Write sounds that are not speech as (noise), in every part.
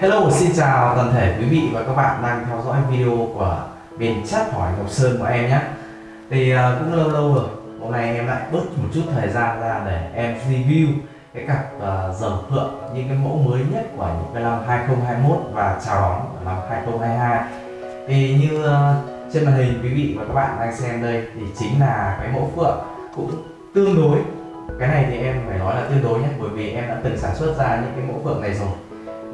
Hello, xin chào toàn thể quý vị và các bạn đang theo dõi video của bên chat hỏi Ngọc Sơn của em nhé. Thì uh, cũng lâu lâu rồi, hôm nay em lại bớt một chút thời gian ra để em review cái cặp uh, dòng phượng những cái mẫu mới nhất của những cái năm 2021 và chào đón năm 2022 Thì như uh, trên màn hình quý vị và các bạn đang xem đây thì chính là cái mẫu phượng cũng tương đối. Cái này thì em phải nói là tương đối nhé bởi vì em đã từng sản xuất ra những cái mẫu phượng này rồi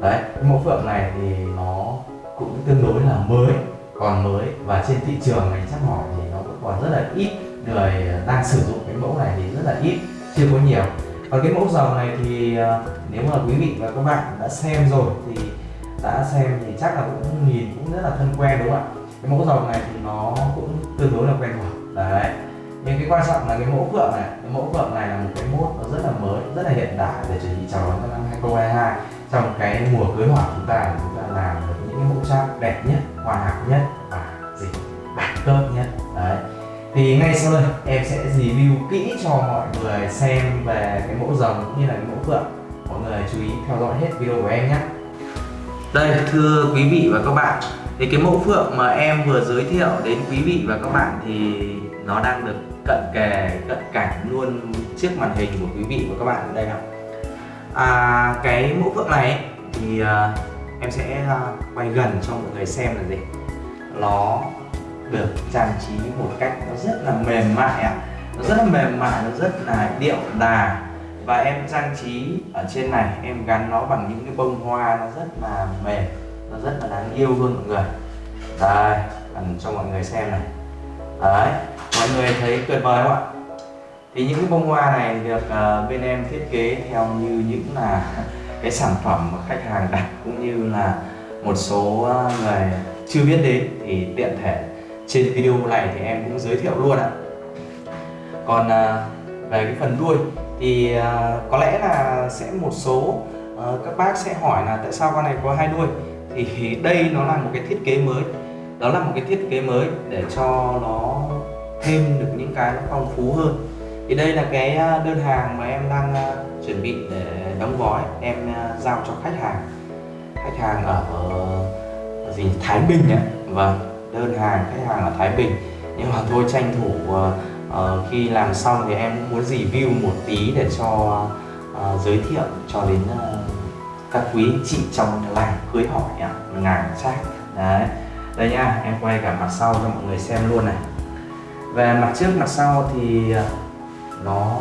đấy, cái mẫu phượng này thì nó cũng tương đối là mới, còn mới. Và trên thị trường này chắc hỏi thì nó vẫn còn rất là ít người đang sử dụng cái mẫu này thì rất là ít, chưa có nhiều. Còn cái mẫu dầu này thì ờ, nếu mà quý vị và các bạn đã xem rồi thì đã xem thì chắc là cũng nhìn cũng rất là thân quen, đúng không ạ? Cái mẫu dầu này thì nó cũng tương đối là quen thuộc. Đấy, nhưng cái quan trọng là cái mẫu phượng này, cái mẫu phượng này là một cái mốt nó rất là mới, rất là hiện đại để chuẩn bị chào đón năm 2022 trong cái mùa cưới hỏi chúng ta chúng ta làm được những cái mẫu trang đẹp nhất hoàn hảo nhất và gì đẳng cấp nhất. Đấy. Thì ngay sau đây em sẽ review kỹ cho mọi người xem về cái mẫu rồng cũng như là cái mẫu phượng mọi người chú ý theo dõi hết video của em nhé. Đây, thưa quý vị và các bạn. Thì cái mẫu phượng mà em vừa giới thiệu đến quý vị và các bạn thì nó đang được cận kề, cận cảnh luôn trước màn hình của quý vị và các bạn ở đây nào à, cái mẫu phượng này thì à, em sẽ à, quay gần cho mọi người xem là gì. Nó được trang trí một cách nó rất là mềm mại ạ. Nó rất là mềm mại nó rất là điệu đà. Và em trang trí ở trên này em gắn nó bằng những cái bông hoa nó rất là mềm nó rất là đáng yêu luôn mọi người. Đây gần cho mọi người xem này. Đấy mọi người thấy tuyệt vời không ạ? Thì những cái bông hoa này được uh, bên em thiết kế theo như những là (laughs) cái sản phẩm mà khách hàng đặt cũng như là một số ờ, người chưa biết đến thì tiện thể. Trên video này thì em cũng giới thiệu luôn ạ. Còn uh, về cái phần đuôi thì uh, có lẽ là sẽ một số uh, các bác sẽ hỏi là tại sao con này có hai đuôi? Thì (laughs) đây nó là một cái thiết kế mới. Đó là một cái thiết kế mới để cho nó thêm được những cái nó phong phú hơn thì đây là cái ờ, đơn hàng mà em đang ờ, chuẩn bị để đóng gói. Em ờ, giao cho khách hàng. Khách hàng ở, ở gì? Thái Bình ạ. Vâng đơn hàng khách hàng ở Thái Bình. Nhưng mà thôi tranh thủ uh, khi làm xong thì em muốn review một tí để cho uh, giới thiệu cho đến uh, các quý chị trong làng cưới hỏi ạ ngàn chắc. Đấy. Đây nha em quay cả mặt sau cho mọi người xem luôn này. Về mặt trước mặt sau thì nó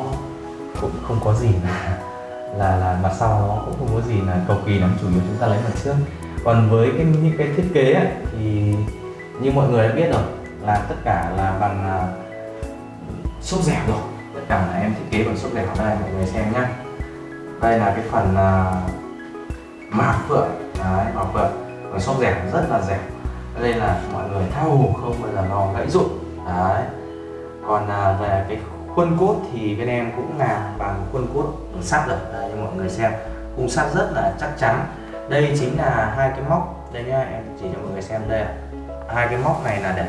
cũng không có gì là là là mặt sau nó cũng không có gì là cầu kỳ lắm chủ yếu chúng ta lấy mặt trước. Còn với cái những cái thiết kế ấy, thì như mọi người đã biết rồi là tất cả là bằng uh, xốp dẻo rồi. Tất cả là em thiết kế bằng xốp dẻo đây mọi người xem nhá. Đây là cái phần uh, mạc phượng. Đấy mạc phượng. Và xốp dẻo rất là dẻo. Đây là mọi người thao không bao giờ lo gãy rụng đấy. Còn uh, về cái khuôn cốt thì bên em cũng làm bằng khuôn cốt sắt rồi đây cho mọi người xem. Khung sắt rất là chắc chắn. Đây chính là hai cái móc. Đây nhá em chỉ cho mọi người xem đây hai cái móc này là để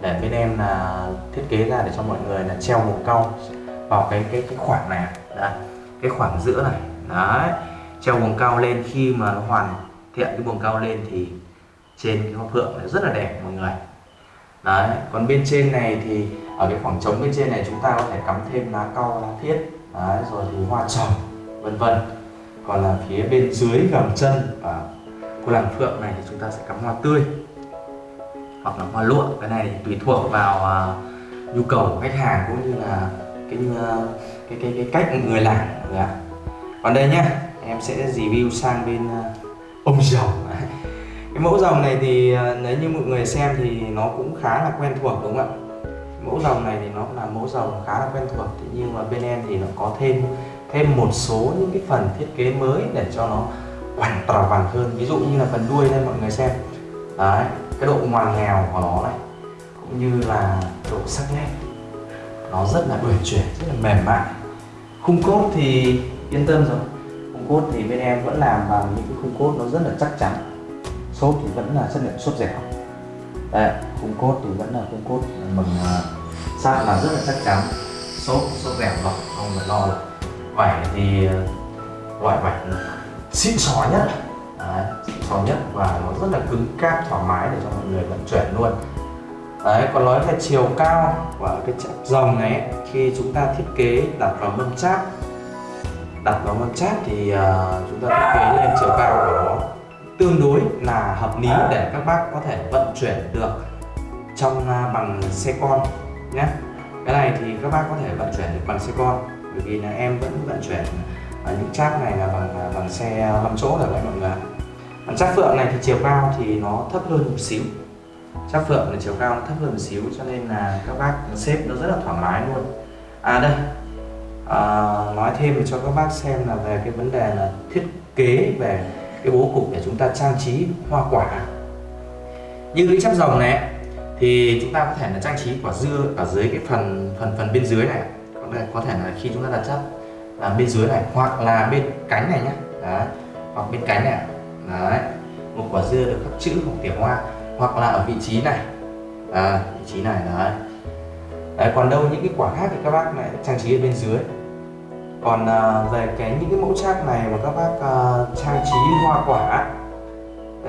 để bên em là thiết kế ra để cho mọi người là treo một cau vào cái cái cái khoảng này đấy cái khoảng giữa này. Đấy treo buồng cao lên. Khi mà nó hoàn thiện cái buồng cao lên thì trên cái hoa phượng rất là đẹp mọi người đấy còn bên trên này thì ở cái khoảng trống bên trên này chúng ta có thể cắm thêm lá cau lá thiết đấy, rồi thì hoa trồng vân vân. Còn là phía bên dưới gầm chân và của làng phượng này thì chúng ta sẽ cắm hoa tươi hoặc là hoa lụa. Cái này thì tùy thuộc vào uh, nhu cầu của khách hàng cũng như là cái uh, cái cái cái cách người làm. Ạ còn đây nhá em sẽ review sang bên uh, ông rồng cái mẫu rồng này thì à, nếu như mọi người xem thì nó cũng khá là quen thuộc, đúng không ạ? Mẫu rồng này thì nó là mẫu rồng khá là quen thuộc, thế nhưng mà bên em thì nó có thêm thêm một số những cái phần thiết kế mới để cho nó hoàn toàn vàng hơn. Ví dụ như là phần đuôi đây, mọi người xem. Đấy, cái độ ngoằn nghèo của nó này, cũng như là độ sắc nét, nó rất là uyển chuyển, rất là mềm mại. Khung cốt thì yên tâm rồi. Khung cốt thì bên em vẫn làm bằng những cái khung cốt nó rất là chắc chắn sốt thì vẫn là chất lượng sốt dẻo. Đây khung cốt thì vẫn là khung cốt bằng sắt là rất là chắc chắn. Sốt sốt dẻo rồi không phải lo được. Vải thì ờ, loại vải xịn sò nhất. Đấy, xịn sò nhất và nó rất là cứng cáp thoải mái để cho mọi người vận chuyển luôn. Đấy, còn nói về chiều cao của cái chạm rồng này khi chúng ta thiết kế đặt vào mâm cháp đặt vào mâm cháp thì uh, chúng ta thiết kế lên chiều cao của nó tương đối là hợp lý để các bác có thể vận chuyển được trong uh, bằng xe con nhé. Cái này thì các bác có thể vận chuyển được bằng xe con bởi vì là em vẫn vận chuyển uh, những cháp này là bằng bằng xe 5 chỗ được đấy mọi người còn cháp phượng này thì chiều cao thì nó thấp hơn một xíu. Chắc phượng là chiều cao thấp hơn một xíu cho nên là các bác xếp nó rất là thoải mái luôn. À đây. À, nói thêm cho các bác xem là về cái vấn đề là thiết kế về cái bố cục để chúng ta trang trí hoa quả. Như cái chắp rồng này thì chúng ta có thể là trang trí quả dưa ở dưới cái phần phần phần bên dưới này. Có thể là khi chúng ta đặt chắp là bên dưới này hoặc là bên cánh này nhé đấy hoặc bên cánh này. Đấy một quả dưa được khắc chữ hoặc tỉa hoa hoặc là ở vị trí này. À, vị trí này đấy. đấy còn đâu những cái quả khác thì các bác lại trang trí ở bên dưới còn à, về cái những cái mẫu trác này mà các bác à, trang trí hoa quả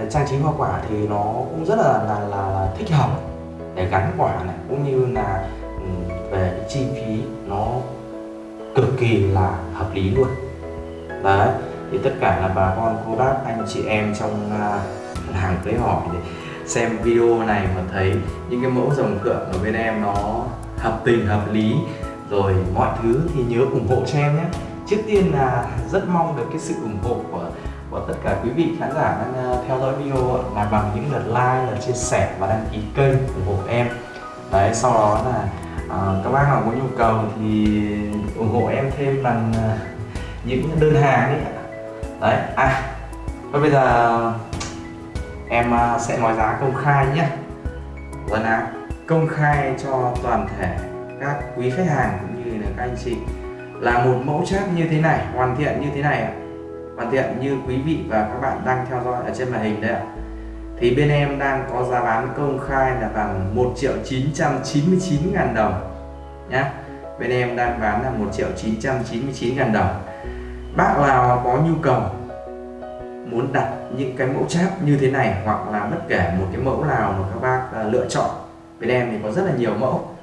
trang trí hoa quả thì nó cũng rất là là, là, là thích hợp để gắn quả này cũng như là về cái chi phí nó cực kỳ là hợp lý luôn. Đấy thì tất cả là bà con cô bác anh chị em trong uh, hàng tới hỏi để xem video này mà thấy những cái mẫu dòng phượng ở bên em nó hợp tình hợp lý rồi mọi thứ thì nhớ ủng hộ cho em nhé. Trước tiên là rất mong được cái sự ủng hộ của của tất cả quý vị khán giả đang ờ, theo dõi video là bằng những lượt like, lượt chia sẻ và đăng ký kênh ủng hộ em. Đấy sau đó là uh, các bác nào có nhu cầu thì ủng hộ em thêm bằng uh, những đơn hàng ấy. Đấy à và bây giờ em uh, sẽ nói giá công khai nhé. Vâng ạ công khai cho toàn thể các quý khách hàng cũng như là các anh chị, là một mẫu chat như thế này, hoàn thiện như thế này ạ. Hoàn thiện như quý vị và các bạn đang theo dõi ở trên màn hình đấy ạ. Thì bên em đang có giá bán công khai là bằng 1 triệu 999 ngàn đồng nhé bên em đang bán là 1 triệu 999 ngàn đồng. Bác nào có nhu cầu muốn đặt những cái mẫu cháp như thế này hoặc là bất kể một cái mẫu nào mà các bác à, lựa chọn, bên em thì có rất là nhiều mẫu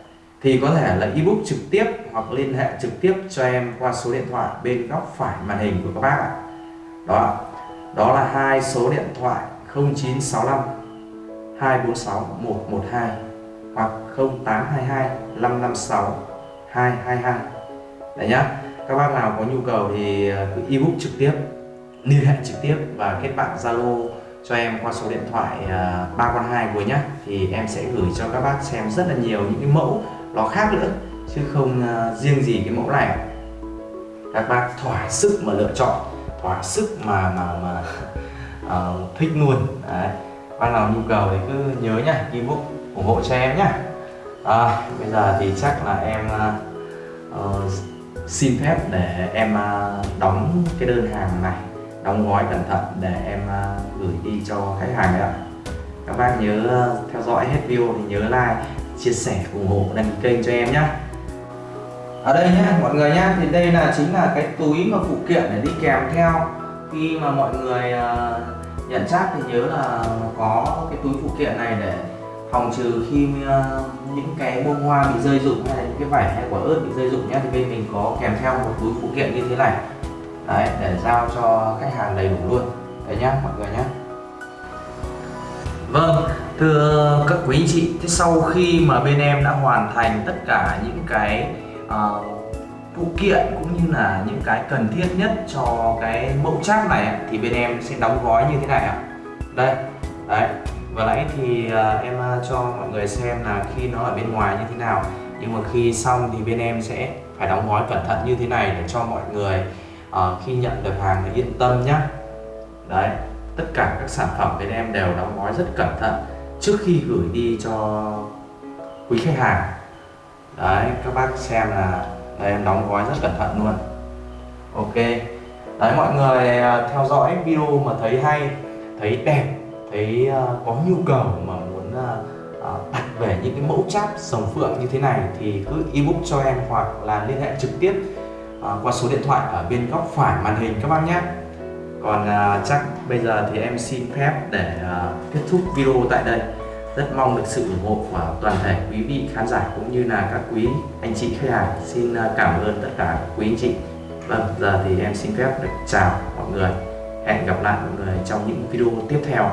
thì có thể là ebook trực tiếp hoặc liên hệ trực tiếp cho em qua số điện thoại bên góc phải màn hình của các bác ạ. Đó đó là hai số điện thoại 0965 246 112 hoặc 0822 556 222 đấy nhá. Các bác nào có nhu cầu thì ờ, cứ ebook trực tiếp, liên hệ trực tiếp và kết bạn Zalo cho em qua số điện thoại ờ, ba con hai của nhá, thì em sẽ gửi cho các bác xem rất là nhiều những cái mẫu nó khác nữa chứ không uh, riêng gì cái mẫu này. Các bác thỏa sức mà lựa chọn thỏa sức mà mà mà uh, (laughs) thích luôn. Đấy bác nào nhu cầu thì cứ nhớ nhá ebook ủng hộ cho em nhá. À, bây giờ thì chắc là em uh, xin phép để em uh, đóng cái đơn hàng này đóng gói cẩn thận để em uh, gửi đi cho khách hàng ạ. Các bác nhớ theo dõi hết video thì nhớ like chia sẻ ủng hộ đăng ký kênh cho em nhé ở đây nhé mọi người nhé thì đây là chính là cái túi mà phụ kiện để đi kèm theo. Khi mà mọi người uh, nhận xác thì nhớ là có cái túi phụ kiện này để phòng trừ khi uh, những cái bông hoa bị rơi rụng hay là những cái vải hay quả ớt bị rơi rụng nhé thì bên mình có kèm theo một túi phụ kiện như thế này. Đấy để giao cho khách hàng đầy đủ luôn. Đấy nhá mọi người nhé Vâng, thưa các quý anh chị, thế sau khi mà bên em đã hoàn thành tất cả những cái uh, phụ kiện cũng như là những cái cần thiết nhất cho cái mẫu cháp này thì bên em sẽ đóng gói như thế này ạ. Đây, đấy. Vừa nãy thì uh, em ờ, cho mọi người xem là khi nó ở bên ngoài như thế nào nhưng mà khi xong thì bên em sẽ phải đóng gói cẩn thận như thế này để cho mọi người uh, khi nhận được hàng thì yên tâm nhé đấy tất cả các sản phẩm bên em đều đóng gói rất cẩn thận trước khi gửi đi cho quý khách hàng. Đấy, các bác xem là đây em đóng gói rất cẩn thận luôn. Ok. Đấy, mọi người à, theo dõi video mà thấy hay, thấy đẹp, thấy à, có nhu cầu mà muốn à, đặt về những cái mẫu cháp sồng phượng như thế này thì cứ ebook cho em hoặc là liên hệ trực tiếp qua số điện thoại ở bên góc phải màn hình các bác nhé. Còn chắc bây giờ thì em xin phép để kết thúc video tại đây rất mong được sự ủng hộ của toàn thể quý vị khán giả cũng như là các quý anh chị khách hàng. Xin à, cảm ơn tất cả quý anh chị. Vâng giờ thì em xin phép được chào mọi người. Hẹn gặp lại mọi người trong những video tiếp theo.